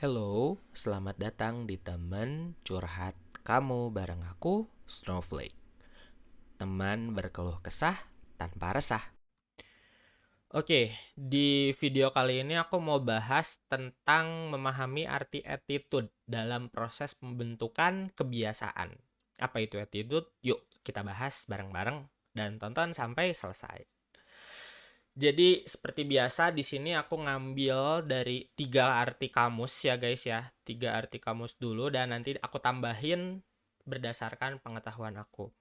Hello, selamat datang di teman curhat kamu bareng aku, Snowflake. Teman berkeluh kesah tanpa resah. Oke, di video kali ini aku mau bahas tentang memahami arti attitude dalam proses pembentukan kebiasaan. Apa itu attitude? Yuk, kita bahas bareng-bareng dan tonton sampai selesai. Jadi seperti biasa di sini aku ngambil dari tiga arti kamus ya guys ya, tiga arti kamus dulu dan nanti aku tambahin berdasarkan pengetahuan aku.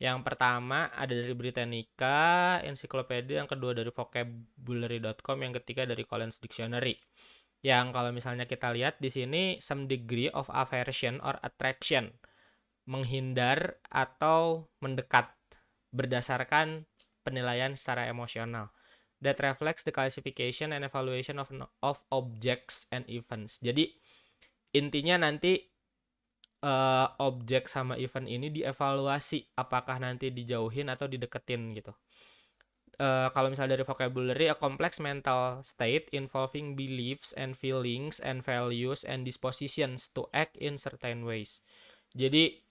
Yang pertama ada dari Britannica, ensiklopedia, yang kedua dari vocabulary.com, yang ketiga dari Collins Dictionary. Yang kalau misalnya kita lihat di sini some degree of aversion or attraction, menghindar atau mendekat berdasarkan penilaian secara emosional that reflects the classification and evaluation of of objects and events. Jadi intinya nanti uh, objek sama event ini dievaluasi apakah nanti dijauhin atau dideketin gitu. Uh, kalau misalnya dari vocabulary a complex mental state involving beliefs and feelings and values and dispositions to act in certain ways. Jadi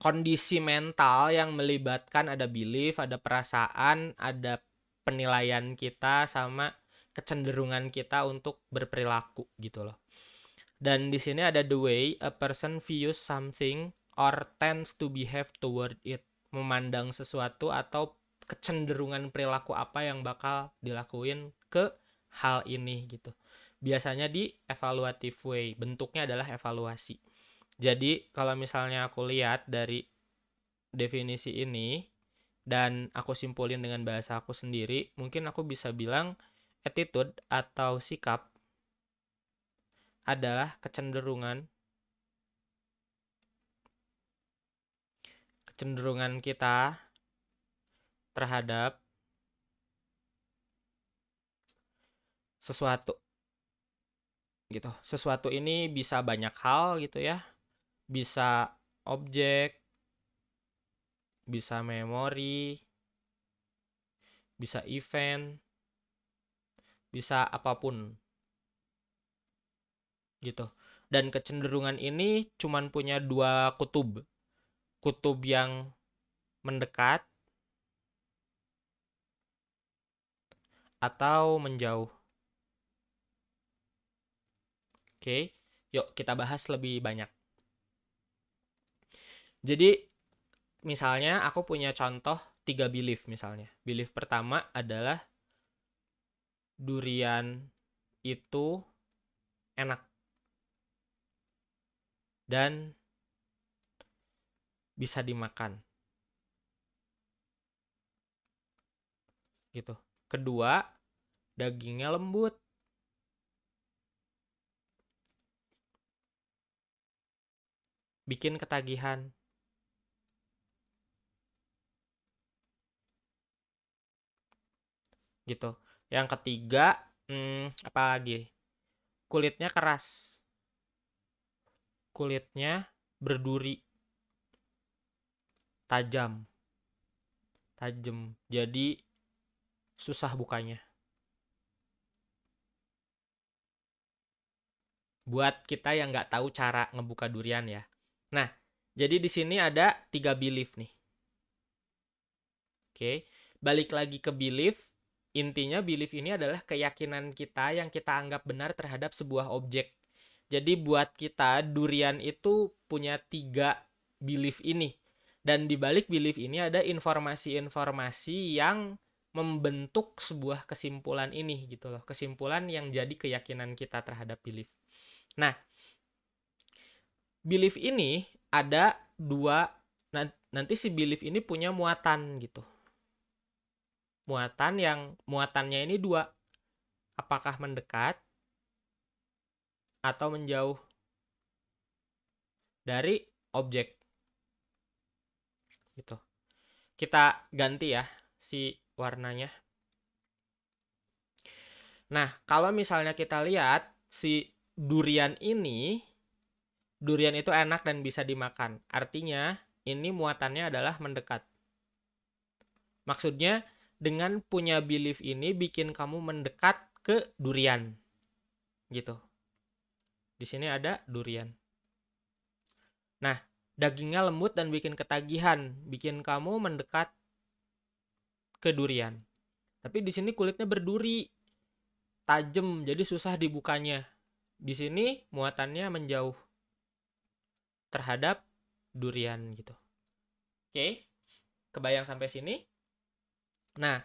kondisi mental yang melibatkan ada belief, ada perasaan, ada penilaian kita sama kecenderungan kita untuk berperilaku gitu loh. Dan di sini ada the way a person views something or tends to behave toward it. Memandang sesuatu atau kecenderungan perilaku apa yang bakal dilakuin ke hal ini gitu. Biasanya di evaluative way, bentuknya adalah evaluasi. Jadi kalau misalnya aku lihat dari definisi ini, dan aku simpulin dengan bahasa aku sendiri, mungkin aku bisa bilang attitude atau sikap adalah kecenderungan kecenderungan kita terhadap sesuatu gitu. Sesuatu ini bisa banyak hal gitu ya. Bisa objek, bisa memori, bisa event, bisa apa pun. Gitu. Dan kecenderungan ini cuman punya dua kutub. Kutub yang mendekat atau menjauh. Oke, yuk kita bahas lebih banyak. Jadi misalnya aku punya contoh tiga belief misalnya. Belief pertama adalah durian itu enak dan bisa dimakan. Gitu. Kedua, dagingnya lembut. Bikin ketagihan. Gitu. Yang ketiga, hmm, apa lagi? Kulitnya keras. Kulitnya berduri. Tajam. Tajam. Jadi susah bukanya. Buat kita yang nggak tahu cara ngebuka durian ya. Nah, jadi di sini ada tiga belief nih. Oke, balik lagi ke belief Intinya belief ini adalah keyakinan kita yang kita anggap benar terhadap sebuah objek. Jadi buat kita durian itu punya tiga belief ini. Dan di balik belief ini ada informasi-informasi yang membentuk sebuah kesimpulan ini gitu loh. Kesimpulan yang jadi keyakinan kita terhadap belief. Nah, belief ini ada dua nanti si belief ini punya muatan gitu muatan yang muatannya ini dua. Apakah mendekat atau menjauh dari objek. Gitu. Kita ganti ya si warnanya. Nah, kalau misalnya kita lihat si durian ini durian itu enak dan bisa dimakan. Artinya ini muatannya adalah mendekat. Maksudnya dengan punya belief ini bikin kamu mendekat ke durian gitu Di sini ada durian. Nah, dagingnya lembut dan bikin ketagihan, bikin kamu mendekat ke durian. Tapi di sini kulitnya berduri, tajam, jadi susah dibukanya. Di sini muatannya menjauh terhadap durian gitu. Oke, kebayang sampai sini? Nah,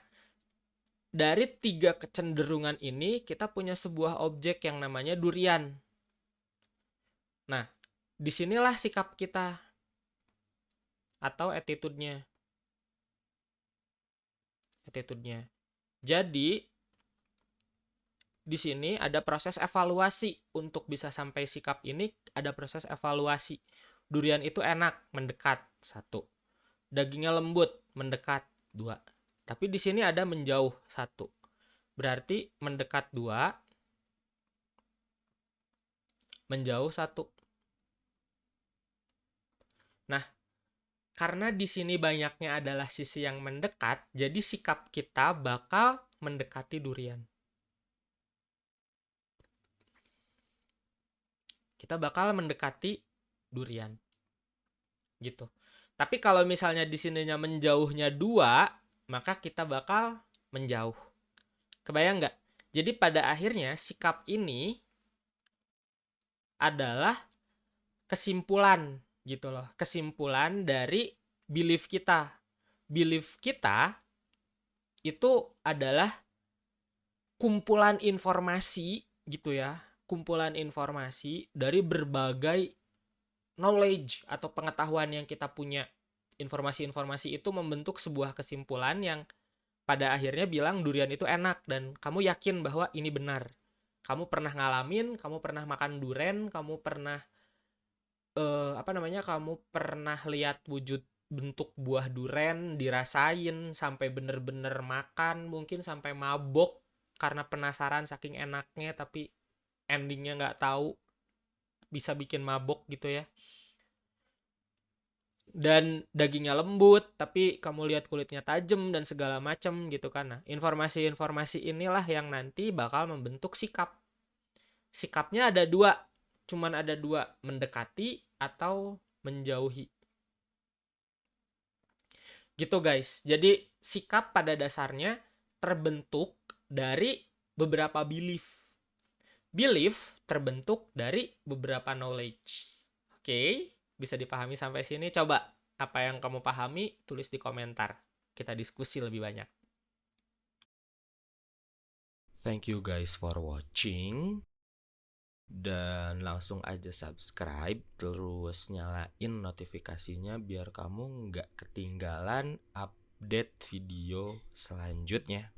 dari tiga kecenderungan ini kita punya sebuah objek yang namanya durian. Nah, di sinilah sikap kita atau attitude-nya. Attitude-nya. Jadi, di sini ada proses evaluasi untuk bisa sampai sikap ini ada proses evaluasi. Durian itu enak, mendekat, satu. Dagingnya lembut, mendekat, dua tapi di sini ada menjauh satu. Berarti mendekat dua, menjauh satu. Nah, karena di sini banyaknya adalah sisi yang mendekat, jadi sikap kita bakal mendekati durian. Kita bakal mendekati durian. Gitu. Tapi kalau misalnya di sininya menjauhnya dua, maka kita bakal menjauh. Kebayang nggak? Jadi pada akhirnya sikap ini adalah kesimpulan gitu loh. Kesimpulan dari belief kita. Belief kita itu adalah kumpulan informasi gitu ya. Kumpulan informasi dari berbagai knowledge atau pengetahuan yang kita punya informasi-informasi itu membentuk sebuah kesimpulan yang pada akhirnya bilang durian itu enak dan kamu yakin bahwa ini benar. Kamu pernah ngalamin, kamu pernah makan durian, kamu pernah uh, apa namanya? Kamu pernah lihat wujud bentuk buah duren dirasain sampai bener-bener makan mungkin sampai mabok karena penasaran saking enaknya tapi endingnya nggak tahu bisa bikin mabok gitu ya dan dagingnya lembut tapi kamu lihat kulitnya tajam dan segala macam gitu kan. Nah informasi-informasi inilah yang nanti bakal membentuk sikap. Sikapnya ada dua cuman ada dua mendekati atau menjauhi. Gitu guys. Jadi sikap pada dasarnya terbentuk dari beberapa belief. Belief terbentuk dari beberapa knowledge. Oke? okay? Bisa dipahami sampai sini? Coba apa yang kamu pahami tulis di komentar. Kita diskusi lebih banyak. Thank you guys for watching. Dan langsung aja subscribe terus nyalain notifikasinya biar kamu nggak ketinggalan update video selanjutnya.